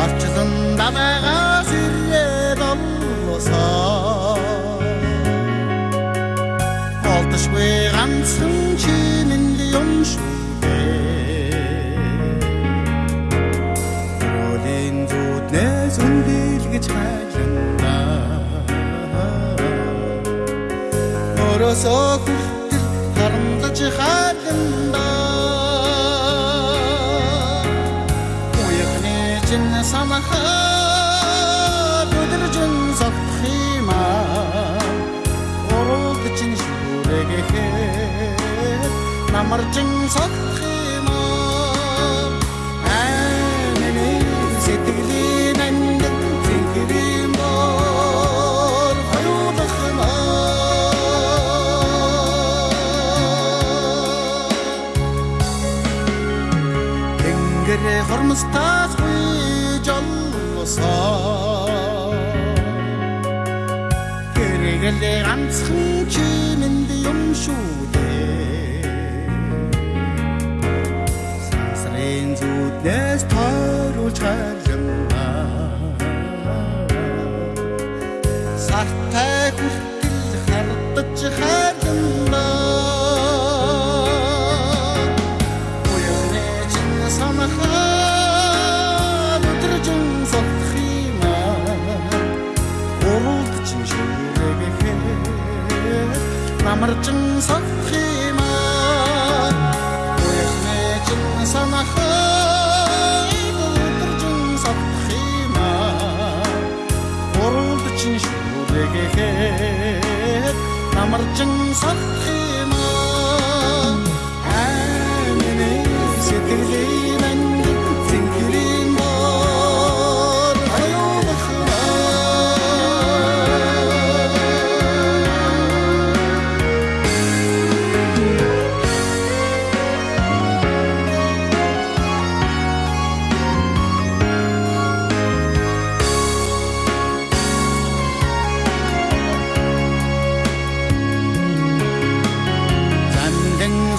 Уучлан намайгаас ирээд оллосоо Олдошгүй ганцхан чиний юм шүү дээ Ролин зүуднээс үндилгэж хайлна Оросоо хүртэл харамдаж хайлна Уяхны чин самахаа бүдэржин соххима Оролд чин шүүрэгэхэд намарчин соххима Тэнгэр хормостаас хуйж оллосоо Гэргэлээ ганцхан чинэнд юм шүү дээ Сансрын зүуднээс тойруулж хайлна Сартай намарчин соххима Уяхны чин санахаа өдржин соххима Уралд чин шүүрэгэхэд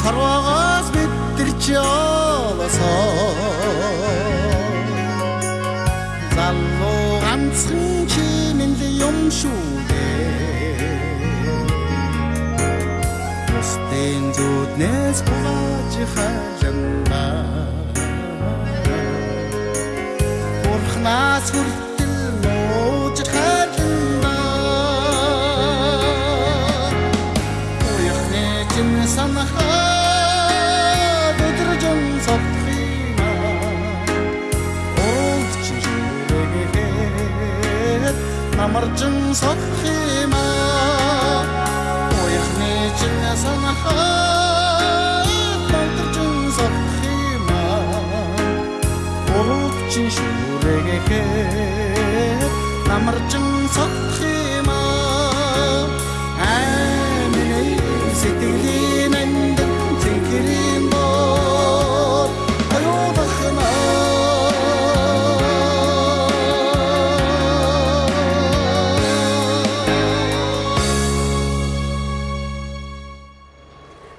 Харвагаас мэдэрч явасоо Залуу ганцхан чиний юм шүү дээ. Устын зүуднээс хугааж хайлна шүүрэгэхэд намарчин соххима Уяхны чин санахаа өдржин соххима Олд чин шүүрэгэхэд